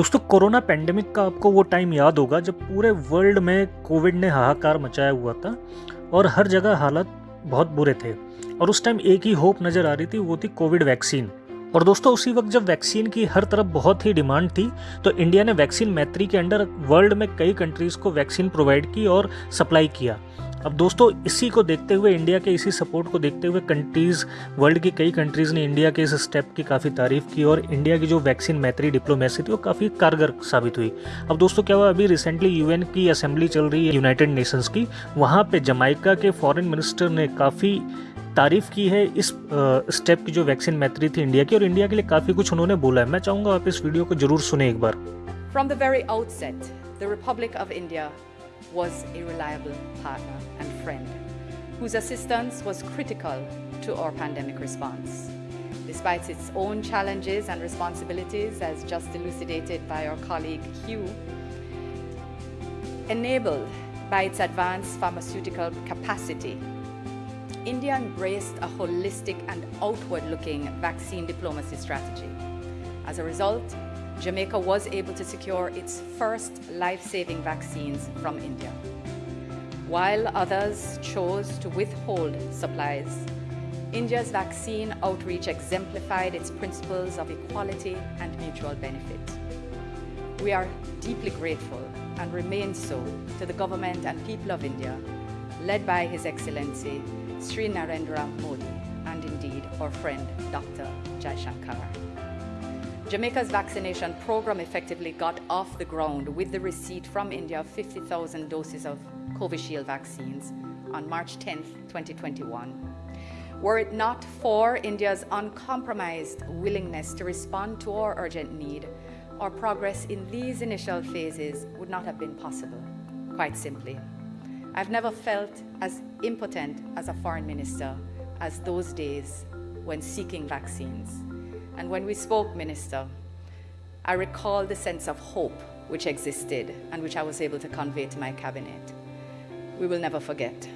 दोस्तों, corona pandemic का आपको वो टाइम याद होगा जब पूरे वर्ल्ड में कोविड ने हाहाकार मचाया हुआ था और हर जगह हालत बहुत बुरे थे। और उस टाइम एक ही होप नज़र आ रही थी, वो थी कोविड वैक्सीन और दोस्तों, उसी वक्त जब वैक्सीन की हर तरफ़ बहुत ही डिमांड थी तो इंडिया ने वैक्सीन मैत्री के अंडर वर्ल्ड में कई कंट्रीज़ को वैक्सीन प्रोवाइड की और सप्लाई किया। अब दोस्तों इसी को देखते हुए इंडिया के इसी सपोर्ट को देखते हुए कंट्रीज़ वर्ल्ड की कई कंट्रीज़ ने इंडिया के इस स्टेप की काफ़ी तारीफ़ की और इंडिया की जो वैक्सीन मैत्री डिप्लोमेसी थी वो काफ़ी कारगर साबित हुई। अब दोस्तों क्या हुआ? अभी रिसेंटली यूएन की असेंबली चल रही है यूनाइटेड नेशंस की। वहाँ पे जमाइका के फॉरेन मिनिस्टर ने काफ़ी तारीफ़ की है इस स्टेप की जो वैक्सीन मैत्री थी इंडिया की और इंडिया के लिए काफ़ी कुछ उन्होंने बोला है। मैं चाहूँगा आप इस वीडियो को ज़रूर सुने एक बार। From the very outset, the Republic of India was a reliable partner and friend whose assistance was critical to our pandemic response. Despite its own challenges and responsibilities, as just elucidated by our colleague Hugh, enabled by its advanced pharmaceutical capacity, India embraced a holistic and outward-looking vaccine diplomacy strategy. As a result, Jamaica was able to secure its first life-saving vaccines from India. While others chose to withhold supplies, India's vaccine outreach exemplified its principles of equality and mutual benefit. We are deeply grateful and remain so to the government and people of India, led by His Excellency Sri Narendra Modi and indeed our friend Dr. Jaishankar. Jamaica's vaccination program effectively got off the ground with the receipt from India of 50,000 doses of Covishield vaccines on March 10, 2021. Were it not for India's uncompromised willingness to respond to our urgent need, our progress in these initial phases would not have been possible, quite simply. I've never felt as impotent as a foreign minister as those days when seeking vaccines. And when we spoke, Minister, I recall the sense of hope which existed and which I was able to convey to my cabinet. We will never forget.